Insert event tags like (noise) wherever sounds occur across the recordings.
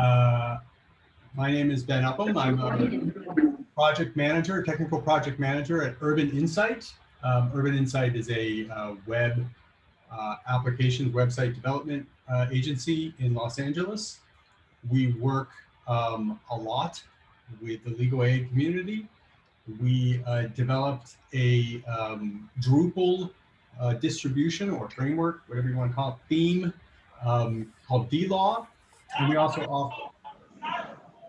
Uh, my name is Ben Upham. I'm a project manager, technical project manager at Urban Insight. Um, Urban Insight is a uh, web uh, website development uh, agency in Los Angeles. We work um, a lot with the legal aid community. We uh, developed a um, Drupal uh, distribution or framework, whatever you want to call it, theme um, called DLaw. And we also offer,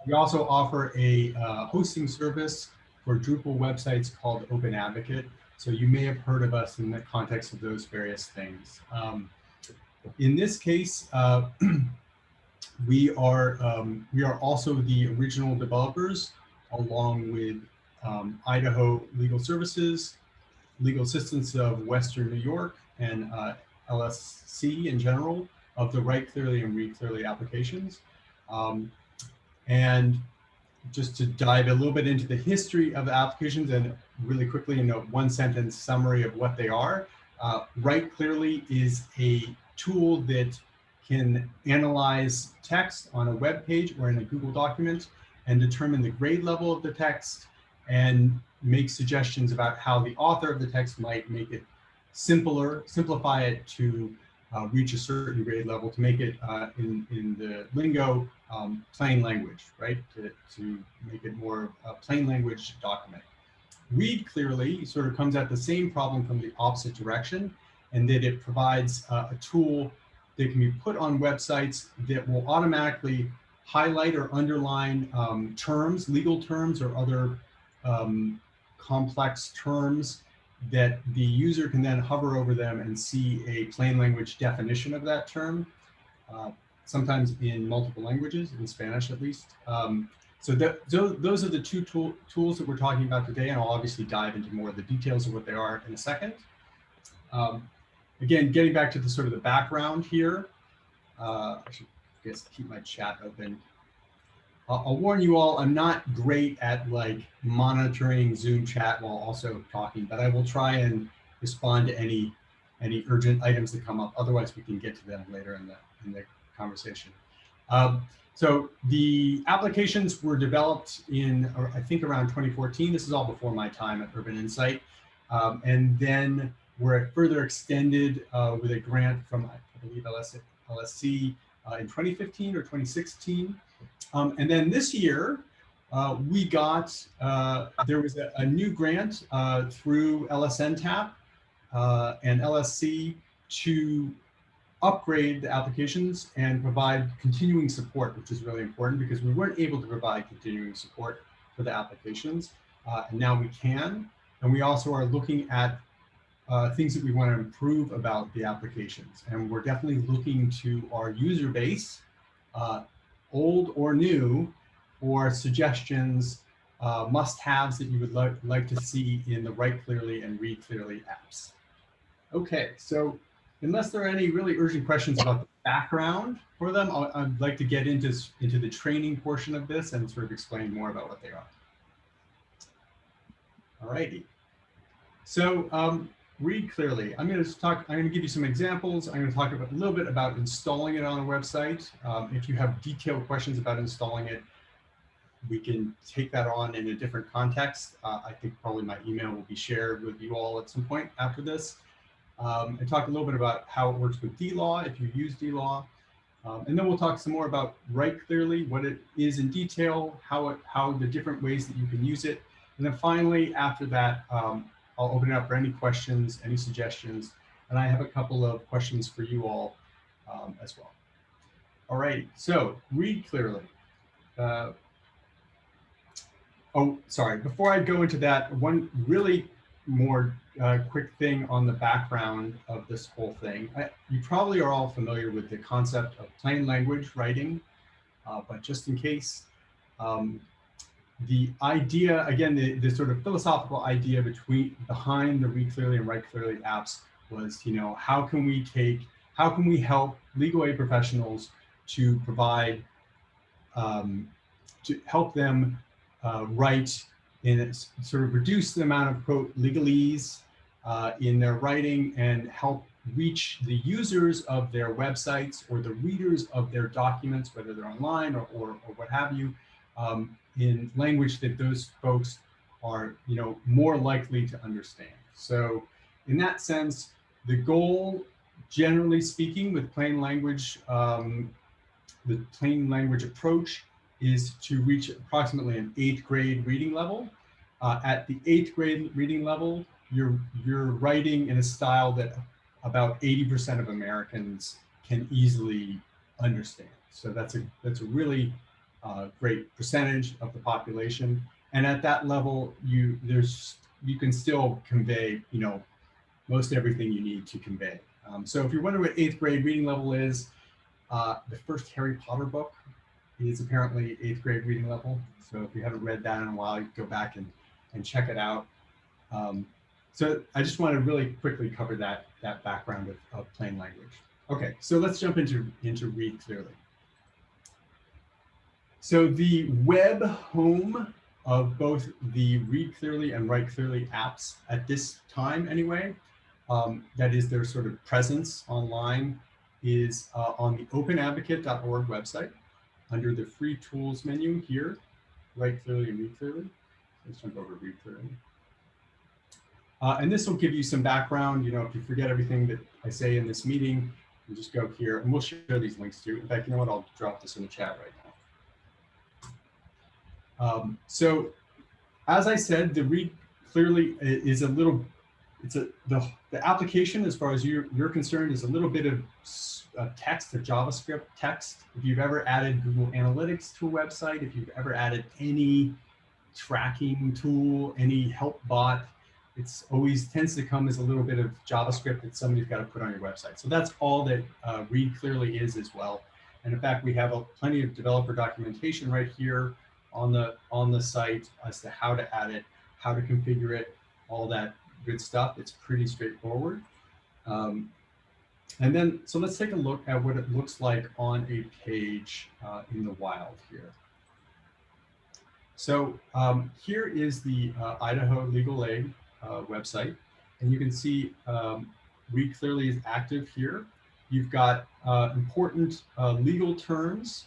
we also offer a uh, hosting service for Drupal websites called Open Advocate. So you may have heard of us in the context of those various things. Um, in this case, uh, (clears throat) we are um, we are also the original developers along with um, Idaho Legal Services, Legal Assistance of Western New York, and uh, LSC in general of the Write Clearly and Read Clearly applications. Um, and just to dive a little bit into the history of the applications and really quickly in a one sentence summary of what they are. Uh, Write Clearly is a tool that can analyze text on a web page or in a Google document and determine the grade level of the text and make suggestions about how the author of the text might make it simpler, simplify it to uh, reach a certain grade level to make it uh, in, in the lingo um, plain language, right? To, to make it more a plain language document. Read clearly sort of comes at the same problem from the opposite direction and that it provides uh, a tool that can be put on websites that will automatically highlight or underline um, terms, legal terms or other um, complex terms that the user can then hover over them and see a plain language definition of that term, uh, sometimes in multiple languages, in Spanish at least. Um, so that, those are the two tool, tools that we're talking about today, and I'll obviously dive into more of the details of what they are in a second. Um, again, getting back to the sort of the background here, uh, I should I guess keep my chat open. I'll, warn you all, I'm not great at like monitoring Zoom chat while also talking, but I will try and respond to any any urgent items that come up. Otherwise, we can get to them later in the in the conversation. Um, so the applications were developed in, I think around 2014. This is all before my time at Urban Insight. Um, and then were further extended uh, with a grant from, I believe, LS, LSC uh, in 2015 or 2016. Um, and then this year, uh, we got, uh, there was a, a new grant uh, through LSNTAP uh, and LSC to upgrade the applications and provide continuing support, which is really important because we weren't able to provide continuing support for the applications. Uh, and now we can. And we also are looking at uh, things that we want to improve about the applications. And we're definitely looking to our user base, old or new, or suggestions, uh, must-haves that you would like, like to see in the Write Clearly and Read Clearly apps. Okay, so unless there are any really urgent questions about the background for them, i would like to get into, into the training portion of this and sort of explain more about what they are. All righty. So um, read clearly. I'm going to talk, I'm going to give you some examples. I'm going to talk about, a little bit about installing it on a website. Um, if you have detailed questions about installing it, we can take that on in a different context. Uh, I think probably my email will be shared with you all at some point after this um, and talk a little bit about how it works with DLaw, if you use DLaw. Um, and then we'll talk some more about Write Clearly, what it is in detail, how, it, how the different ways that you can use it. And then finally, after that, um, I'll open it up for any questions, any suggestions. And I have a couple of questions for you all um, as well. All right, so read clearly. Uh, oh, sorry, before I go into that, one really more uh, quick thing on the background of this whole thing. I, you probably are all familiar with the concept of plain language writing, uh, but just in case, um, the idea, again, the, the sort of philosophical idea between behind the Read Clearly and Write Clearly apps was, you know, how can we take, how can we help legal aid professionals to provide, um, to help them uh, write and sort of reduce the amount of quote legalese uh, in their writing and help reach the users of their websites or the readers of their documents, whether they're online or, or, or what have you, um, in language that those folks are you know, more likely to understand. So in that sense, the goal, generally speaking, with plain language, um, the plain language approach is to reach approximately an eighth grade reading level. Uh, at the eighth grade reading level, you're, you're writing in a style that about 80% of Americans can easily understand. So that's a, that's a really uh, great percentage of the population. And at that level, you, there's, you can still convey, you know, most everything you need to convey. Um, so if you're wondering what eighth grade reading level is, uh, the first Harry Potter book is apparently eighth grade reading level. So if you haven't read that in a while, you go back and, and check it out. Um, so I just want to really quickly cover that, that background of, of plain language. Okay, so let's jump into, into read clearly. So the web home of both the read clearly and write clearly apps at this time anyway, um, that is their sort of presence online is uh, on the openadvocate.org website under the free tools menu here, write clearly and read clearly. Let's jump over to read clearly. Uh, and this will give you some background. You know, if you forget everything that I say in this meeting, you just go here and we'll share these links too. In fact, you know what? I'll drop this in the chat right now. Um, so as I said, the read clearly is a little, it's a, the, the application as far as you're, you're concerned is a little bit of uh, text or JavaScript text. If you've ever added Google Analytics to a website, if you've ever added any tracking tool, any help bot, it's always tends to come as a little bit of JavaScript that somebody's got to put on your website. So that's all that uh, Read Clearly is as well. And in fact, we have a, plenty of developer documentation right here on the on the site as to how to add it, how to configure it, all that good stuff. It's pretty straightforward. Um, and then, so let's take a look at what it looks like on a page uh, in the wild here. So um, here is the uh, Idaho Legal Aid uh, website, and you can see um, Read Clearly is active here. You've got uh, important uh, legal terms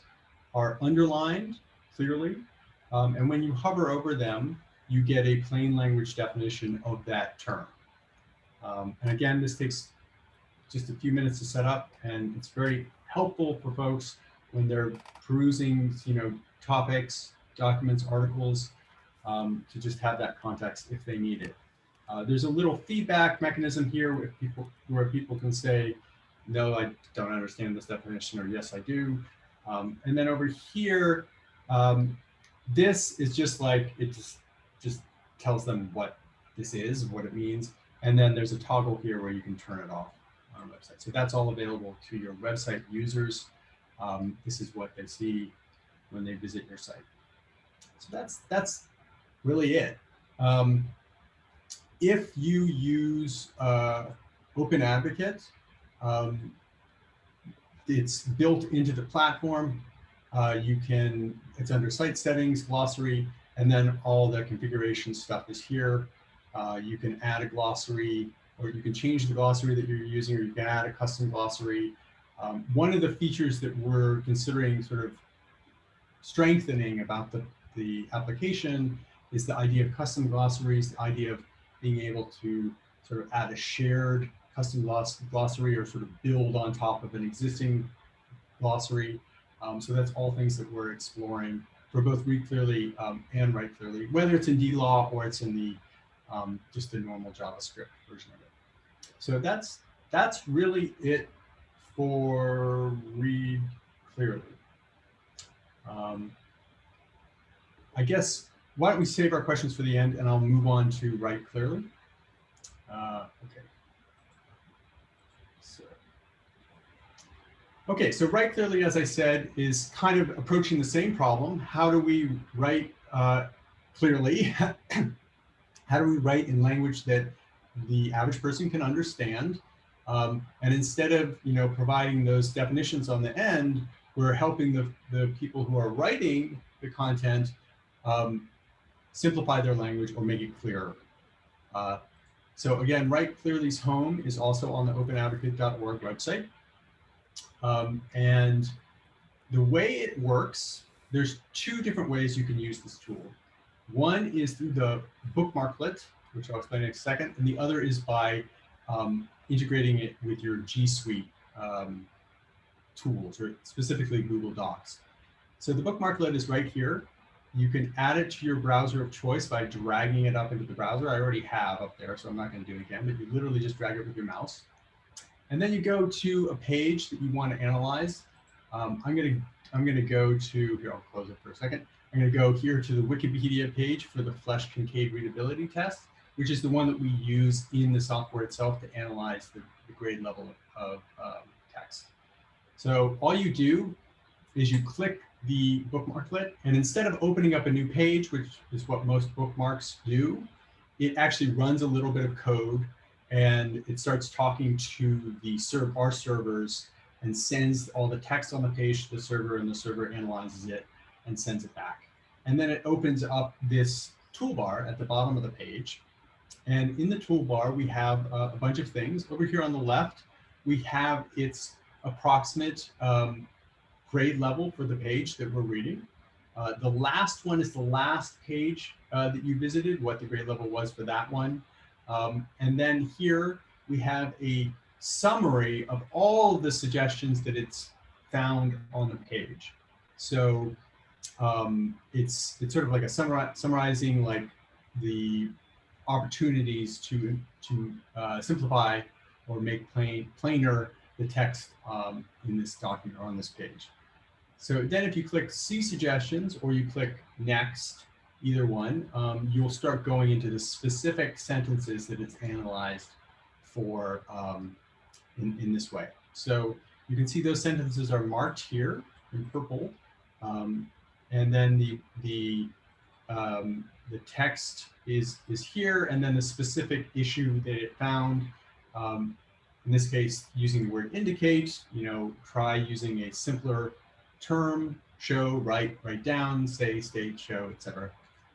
are underlined clearly, um, and when you hover over them, you get a plain language definition of that term. Um, and again, this takes just a few minutes to set up and it's very helpful for folks when they're perusing, you know, topics, documents, articles, um, to just have that context if they need it. Uh, there's a little feedback mechanism here where people, where people can say, no, I don't understand this definition, or yes, I do. Um, and then over here, um, this is just like, it just, just tells them what this is, what it means. And then there's a toggle here where you can turn it off on our website. So that's all available to your website users. Um, this is what they see when they visit your site. So that's that's really it. Um, if you use uh, Open Advocate, um, it's built into the platform. Uh, you can, it's under site settings, glossary, and then all the configuration stuff is here. Uh, you can add a glossary or you can change the glossary that you're using, or you can add a custom glossary. Um, one of the features that we're considering sort of strengthening about the, the application is the idea of custom glossaries, the idea of being able to sort of add a shared custom gloss glossary or sort of build on top of an existing glossary. Um, so that's all things that we're exploring for both read clearly um, and write clearly, whether it's in DLaw or it's in the um, just the normal JavaScript version of it. So that's that's really it for read clearly. Um, I guess why don't we save our questions for the end and I'll move on to write clearly. Uh, okay. So, okay, so write clearly, as I said, is kind of approaching the same problem. How do we write uh, clearly? (coughs) How do we write in language that the average person can understand. Um, and instead of you know providing those definitions on the end, we're helping the, the people who are writing the content um, simplify their language or make it clearer. Uh, So again, Write Clearly's home is also on the openadvocate.org website. Um, and the way it works, there's two different ways you can use this tool. One is through the bookmarklet, which I'll explain in a second, and the other is by um, integrating it with your G Suite um, tools, or specifically Google Docs. So the bookmarklet is right here. You can add it to your browser of choice by dragging it up into the browser. I already have up there, so I'm not going to do it again, but you literally just drag it with your mouse. And then you go to a page that you want to analyze. Um, I'm going to I'm going to go to here. I'll close it for a second. I'm going to go here to the Wikipedia page for the Flesch Kincaid readability test, which is the one that we use in the software itself to analyze the, the grade level of, of um, text. So all you do is you click the bookmarklet, and instead of opening up a new page, which is what most bookmarks do, it actually runs a little bit of code and it starts talking to the serve our servers and sends all the text on the page to the server and the server analyzes it and sends it back. And then it opens up this toolbar at the bottom of the page. And in the toolbar, we have a bunch of things. Over here on the left, we have its approximate um, grade level for the page that we're reading. Uh, the last one is the last page uh, that you visited, what the grade level was for that one. Um, and then here we have a summary of all the suggestions that it's found on the page. So um, it's it's sort of like a summari summarizing like the opportunities to to uh, simplify or make plain plainer the text um, in this document or on this page. So then if you click see suggestions or you click next, either one, um, you'll start going into the specific sentences that it's analyzed for um, in, in this way. So you can see those sentences are marked here in purple. Um, and then the, the, um, the text is, is here, and then the specific issue that it found um, in this case, using the word indicate, you know, try using a simpler term, show, write, write down, say, state, show, etc.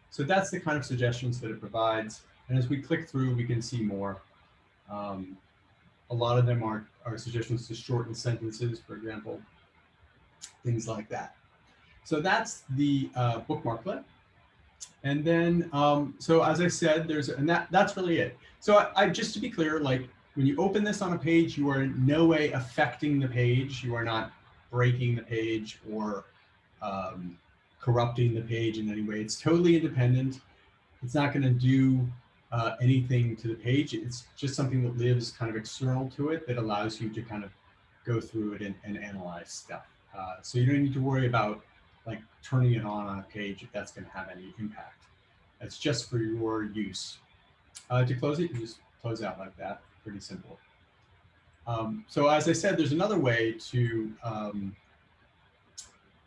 So that's the kind of suggestions that it provides. And as we click through, we can see more. Um, a lot of them are, are suggestions to shorten sentences, for example, things like that. So that's the uh, bookmarklet. And then, um, so as I said, there's, and that, that's really it. So I, I, just to be clear, like when you open this on a page, you are in no way affecting the page. You are not breaking the page or um, corrupting the page in any way. It's totally independent. It's not going to do uh, anything to the page. It's just something that lives kind of external to it that allows you to kind of go through it and, and analyze stuff. Uh, so you don't need to worry about like turning it on on a page if that's going to have any impact. It's just for your use. Uh, to close it, you just close out like that. Pretty simple. Um, so as I said, there's another way to um,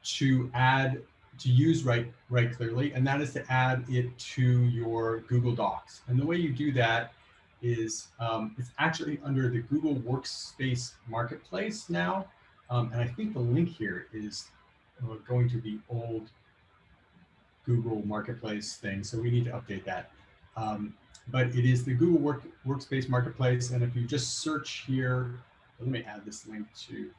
to add to use Write, Write Clearly, and that is to add it to your Google Docs. And the way you do that is um, it's actually under the Google Workspace Marketplace now. Um, and I think the link here is uh, going to the old Google Marketplace thing. So we need to update that. Um, but it is the Google Work, Workspace Marketplace. And if you just search here, let me add this link to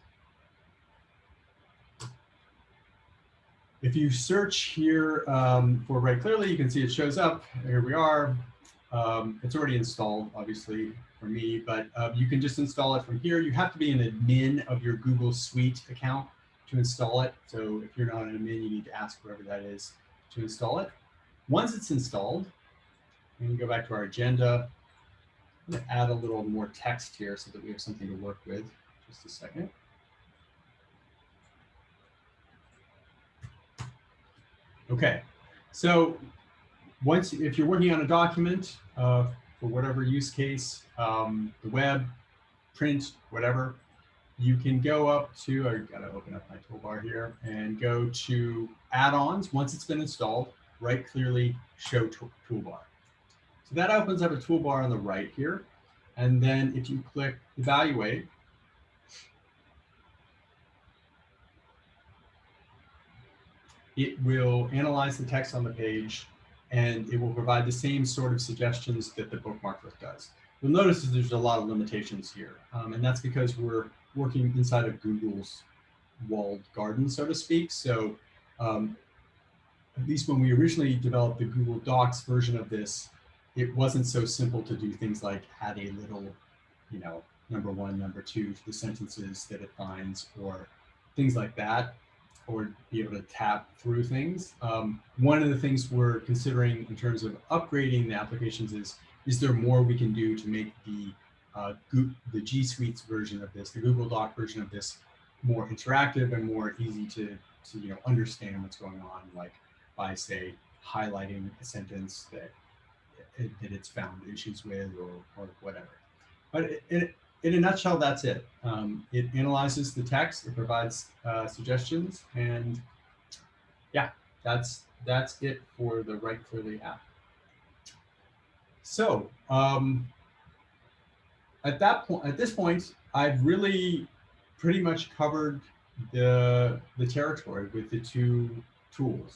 If you search here um, for Write Clearly, you can see it shows up. Here we are. Um, it's already installed, obviously, for me, but uh, you can just install it from here. You have to be an admin of your Google Suite account to install it. So if you're not an admin, you need to ask whoever that is to install it. Once it's installed, we can go back to our agenda. I'm to add a little more text here so that we have something to work with. Just a second. Okay, so once, if you're working on a document uh, for whatever use case, um, the web, print, whatever, you can go up to, I gotta open up my toolbar here and go to add-ons. Once it's been installed, Write Clearly show toolbar. So that opens up a toolbar on the right here. And then if you click evaluate, it will analyze the text on the page and it will provide the same sort of suggestions that the bookmarklet does. you'll notice that there's a lot of limitations here. Um, and that's because we're working inside of Google's walled garden, so to speak. So um, at least when we originally developed the Google Docs version of this, it wasn't so simple to do things like add a little, you know, number one, number two to the sentences that it finds or things like that, or be able to tap through things. Um, one of the things we're considering in terms of upgrading the applications is, is there more we can do to make the uh, the G Suite's version of this, the Google Doc version of this, more interactive and more easy to, to you know understand what's going on, like by say highlighting a sentence that that it's found issues with or, or whatever. But it, it, in a nutshell, that's it. Um, it analyzes the text, it provides uh, suggestions, and yeah, that's that's it for the Write Clearly app. So um, at that point, at this point, I've really pretty much covered the the territory with the two tools.